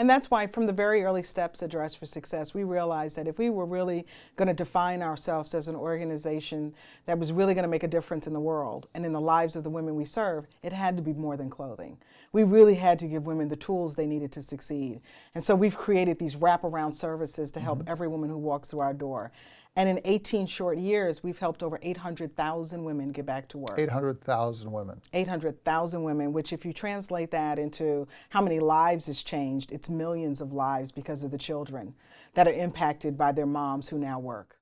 And that's why from the very early steps at Dress for Success, we realized that if we were really going to define ourselves as an organization that was really going to make a difference in the world and in the lives of the women we serve, it had to be more than clothing. We really had to give women the tools they needed to succeed. And so we've created these wraparound services to help mm -hmm. every woman who walks through our door. And in 18 short years, we've helped over 800,000 women get back to work. 800,000 women. 800,000 women, which if you translate that into how many lives has changed, it's millions of lives because of the children that are impacted by their moms who now work.